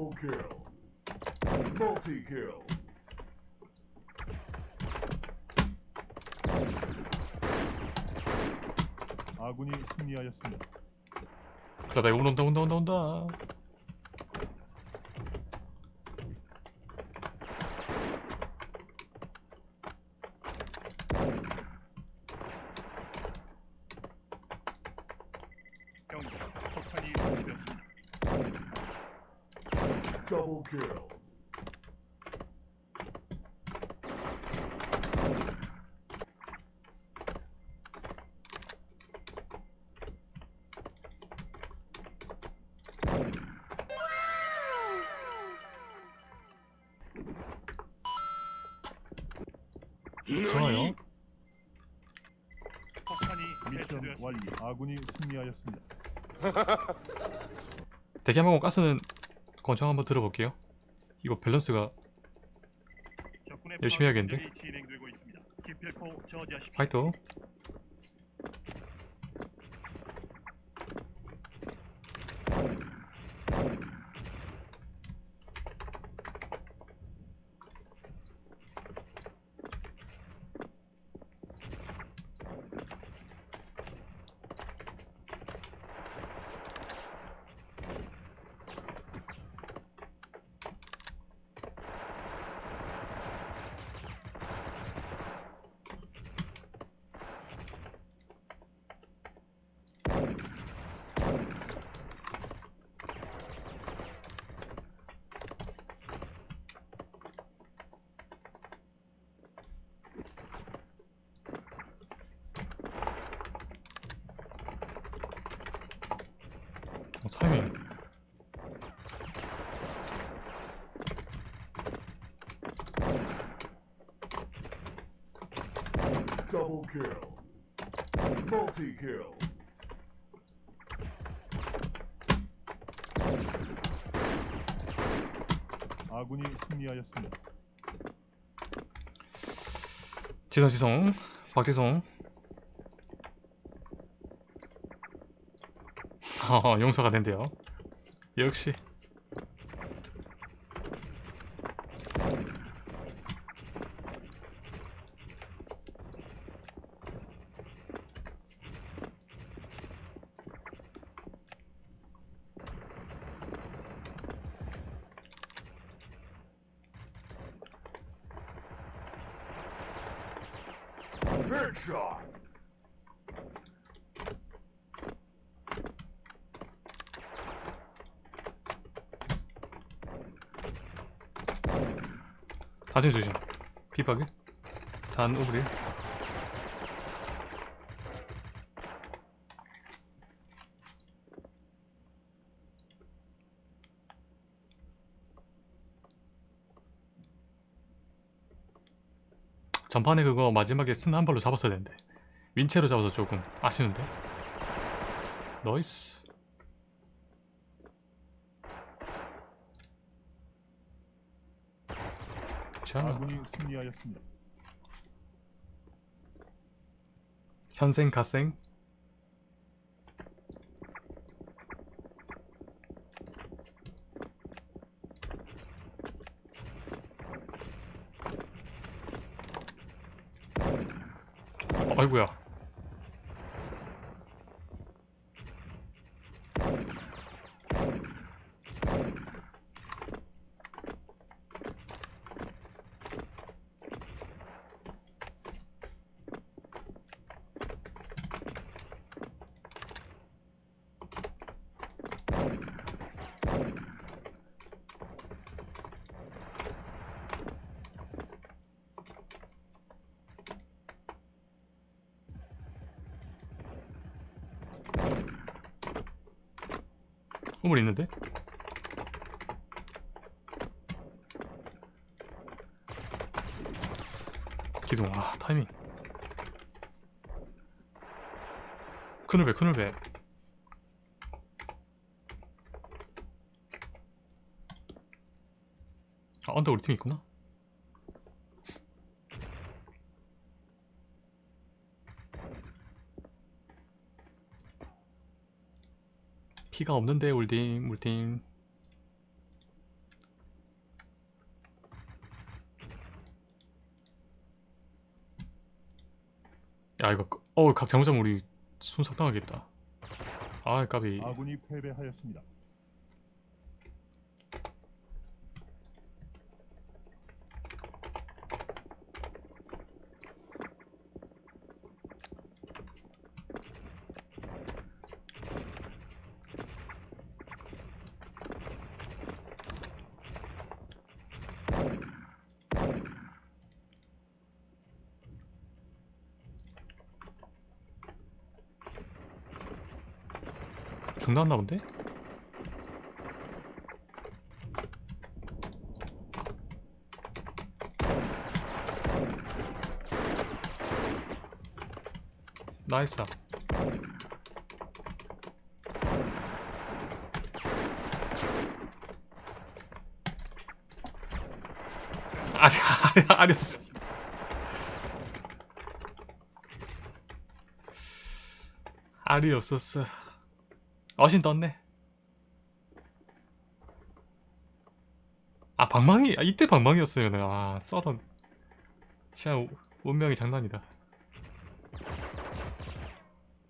Double kill. Multi kill. 아군이 승리하였습니다. 그러다 온다 온다 온다 온다 경고. 폭탄이 설치되었습니다. Double kill. 좋아요 미션. 완료. 아군이 승리하였습니다. 대기하고 가스는 권총 한번 들어볼게요 이거 밸런스가 열심히 해야겠는데? 파이터 어, 타이밍 Double kill. Multi kill. 아군이 승리하였습니다. 지성 지성 박지성 용서가 된대요. 역시 단층 조심. 비박에 단 오브리 전판에 그거 마지막에 쓴 한 발로 잡았어야 되는데. 윈체로 잡아서 조금 아쉬운데. 너이스 자 아군이 승리하였습니다. 현생 갓생? 어, 아이고야 우물 있는데? 기둥 아 타이밍. 큰울배 큰울배 아 언더 우리 팀 있구나 키가 없는데 울딩 울딩. 야 이거 그, 어우 각 잘못하면 우리 순삭 당하겠다. 아 까비. 아군이 패배하였습니다. 중단나 본데? 나이스 아니 아니 아니 없어. 알이 없었어 어신 떴네. 아 방망이 아, 이때 방망이였으면 아 썰은 진짜 우- 운명이 장난이다.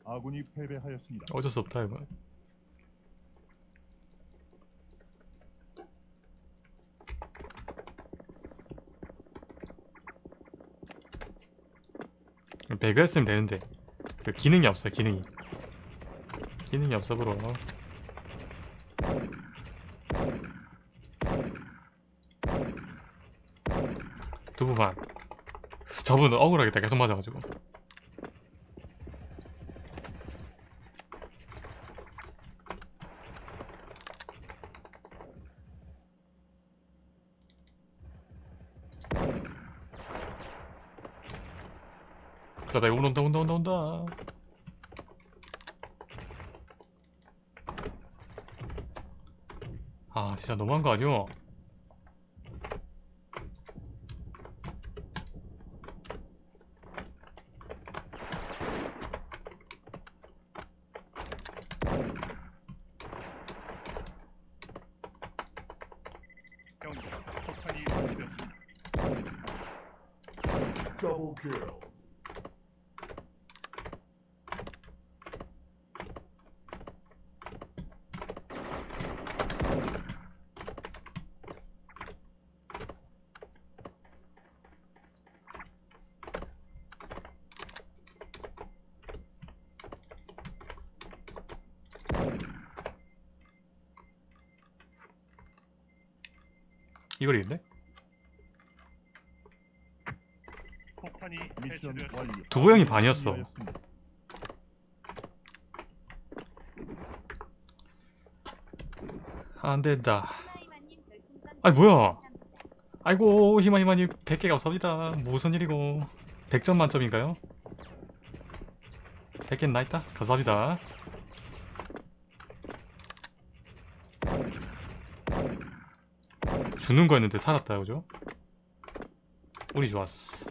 아군이 패배하였습니다. 어쩔 수 없다 이거. 배그 했으면 되는데 그 기능이 없어 기능이 기능이 없어 브로 두부만. 저분은 억울하겠다 계속 맞아가지고. 그러다 온다 온다 온다 온다 진짜 너무한 거 아니오? 경고. 폭탄이 설치되었습니다. Double kill. 이걸. 완료. 두부 형이 반이었어. 승리하였습니다. 안 된다 희마희마님 별풍선 아니, 뭐야? 아이고 희마희마님 100개 감사합니다 무슨 일이고 100점 만점인가요? 100개 나있다 감사합니다 죽는 거였는데 살았다 그죠? 운이 좋았어.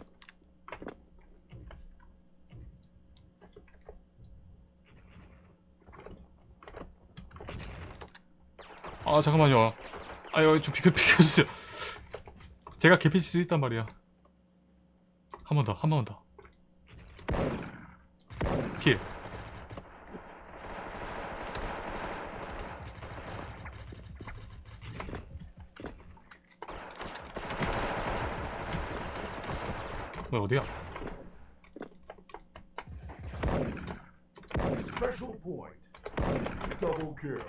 아 잠깐만요. 아유 좀 비켜 비켜주세요. 제가 개피칠 수 있단 말이야. 한 번 더 한 번 더 킬. 뭐야 어디야? Special point. Double kill.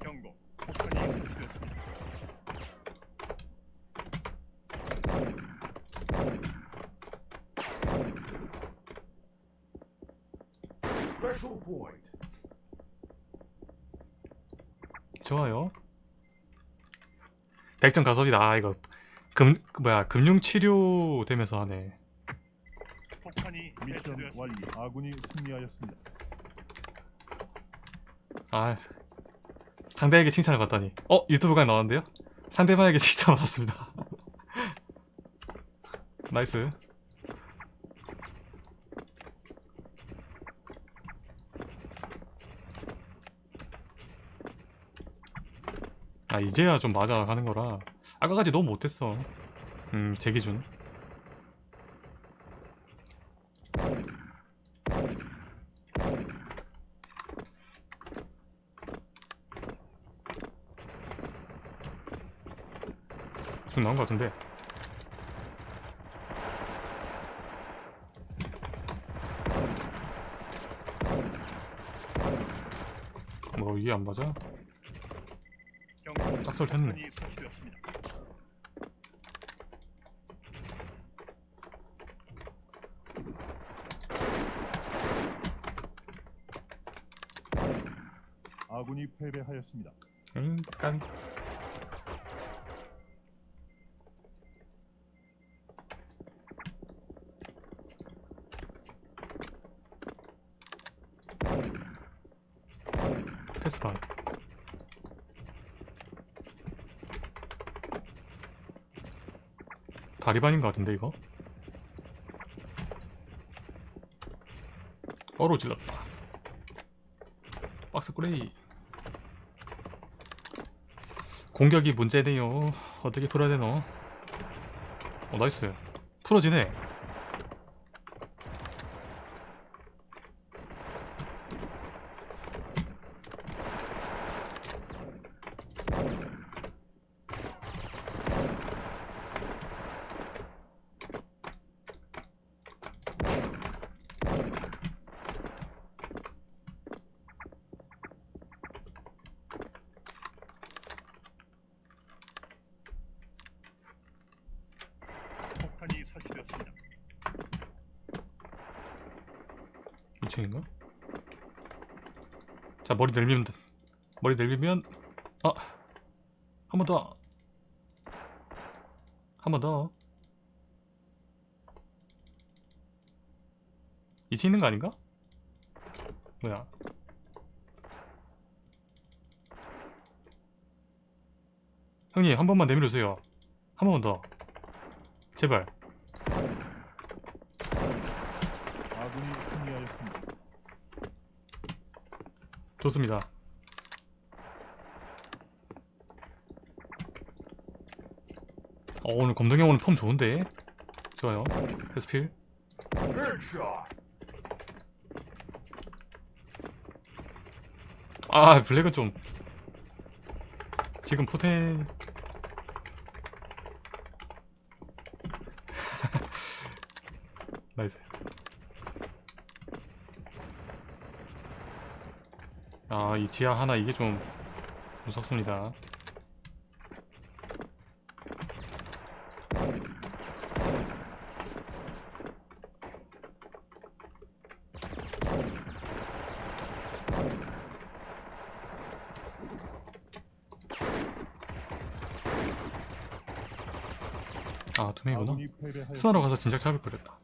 경고. 폭탄이 설치되었습니다. Special point. 좋아요. 100점 가섭이다. 아, 이거 금 그 뭐야 금융 치료 되면서 하네. 폭탄이 미션. 완료. 아군이 승리하였습니다. 아 상대에게 칭찬을 받다니. 어 유튜브가 나왔는데요? 상대방에게 칭찬 받았습니다. nice 아 이제야 좀 맞아가는 거라. 아까까지 너무 못했어. 음 제 기준. 좀 나온 것 같은데. 뭐 이게 안 맞아? 짝설 됐네. 아군이 패배하였습니다. 응, 깐. 패스반. 다리반인 것 같은데 이거? 어로 질렀다. 박스 꾸레이. 공격이 문제네요. 어떻게 풀어야 되노? 어 나이스. 풀어지네. 폭탄 이 설치되었습니다. 2층인가? 자 머리 내밀면 돼. 머리 내밀면 아! 한 번 더! 한 번 더! 2층 있는 거 아닌가? 뭐야 형님 한 번만 내밀어주세요 한 번만 더 제발 아군이 승리하였습니다. 좋습니다. 어, 오늘 검동형 오늘 폼 좋은데? 좋아요. 패스필. 아, 블랙은 좀. 지금 포텐. 나이스. 아, 이 지하 하나 이게 좀 무섭습니다. 아, 두 명이구나. 아군이 패배하였습니다. 스나로 가서 진작 잡을 거랬다.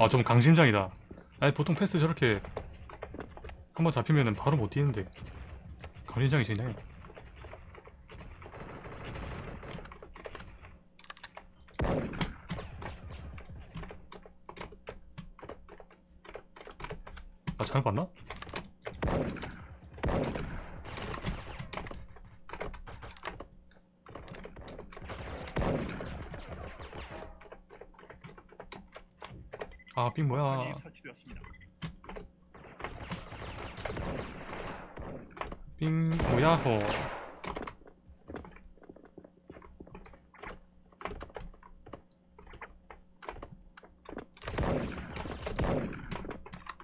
아, 좀 강심장이다. 아니, 보통 패스 저렇게 한번 잡히면은 바로 못 뛰는데. 강심장이시네. 아, 잘못 봤나? 아, 삥 뭐야? 삥 뭐야, 호.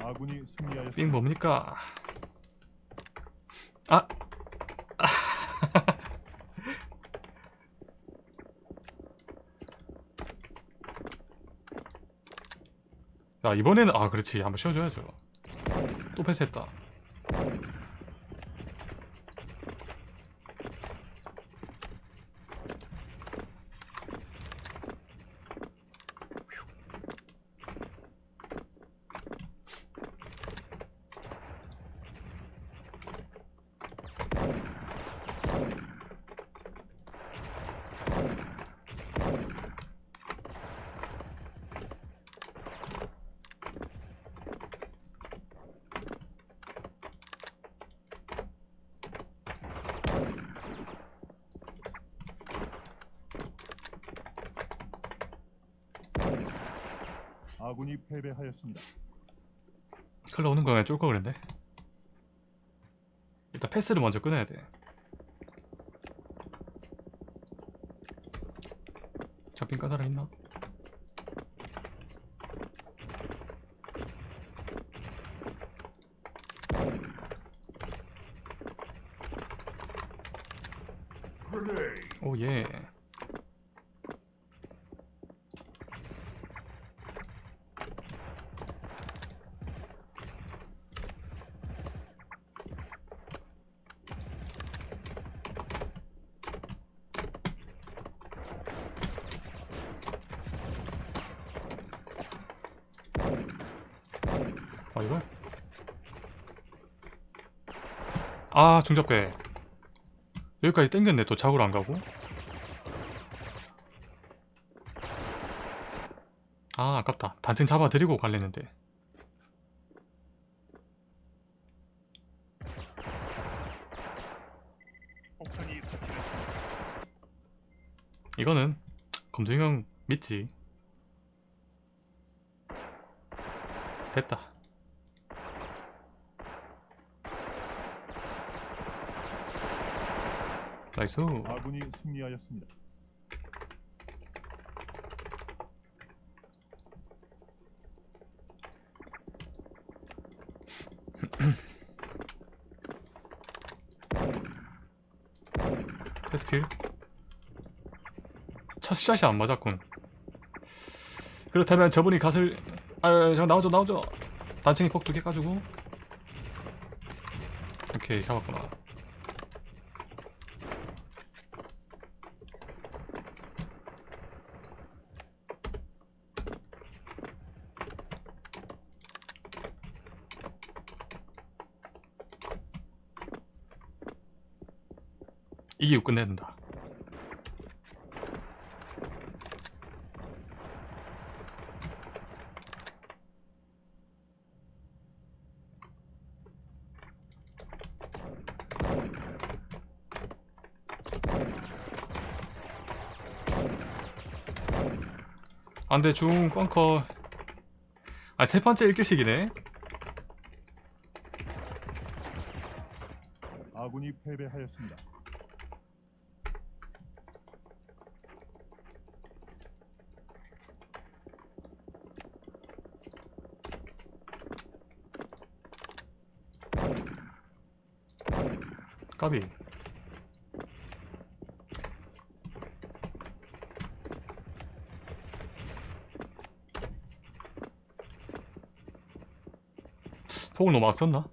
아군이 승리하였습니다. 삥 뭡니까? 야, 이번에는, 아, 그렇지. 한번 쉬어줘야죠. 또 패스했다. 아군이 패배하였습니다. 클러 오는 거 그냥 쫄거 그랬네 일단 패스를 먼저 끊어야 돼 잡힌 까 사람 있나? Grenade. 오예 아 이거? 아 중잡배 여기까지 땡겼네 또 작으로 안 가고. 아 아깝다. 단층 잡아드리고 갈랬는데. 이거는 검증형 믿지. 됐다 나이스. 아군이 승리하였습니다. 패스필 첫 샷이 안 맞았군. 그렇다면 저분이 갓을 아유 잠깐 나오죠 나오죠. 단층이 폭두 개 까주고. 오케이 잡았구나 이기고 끝내야 된다. 안돼 중 꽝커. 아 세 번째 1교식이네. 아군이 패배하였습니다. 까비 폭을 너무 막 썼나?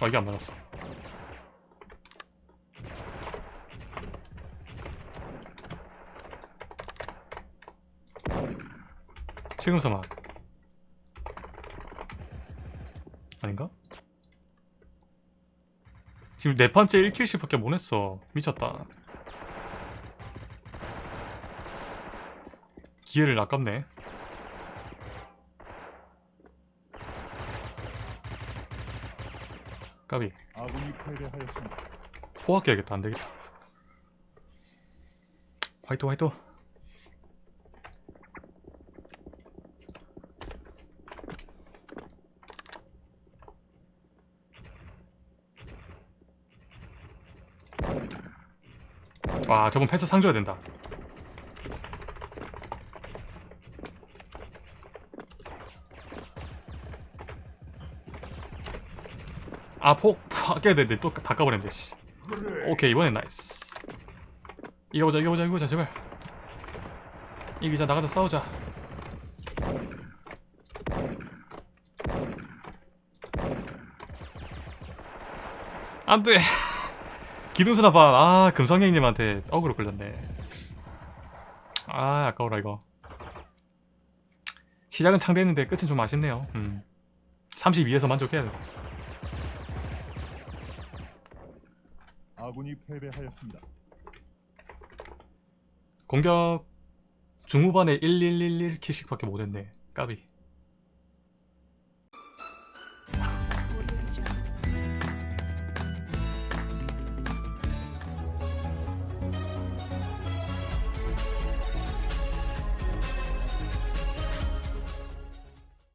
아 이게 안 맞았어 지금 사망 아닌가? 지금 네 번째 1킬씩 밖에 못 했어. 미쳤다. 기회를 아깝네. 까비. 아군이 패배하였습니다. 포악해야겠다. 안되겠다. 화이트 화이트 와 저번 패스 상 줘야 된다. 아폭 아껴야 되는데 또 다 까버렸네 씨. 오케이 이번엔 nice. 이겨보자 이겨보자 이겨보자 제발. 이기자 나가자 싸우자. 안돼 기둥수나 반. 아 금성형님한테 어그로 끌렸네. 아 아까워라 이거. 시작은 창대했는데 끝은 좀 아쉽네요. 음. 32에서 만족해야 돼. 아군이 패배하였습니다. 공격 중후반에 1111킬씩밖에 못했네. 까비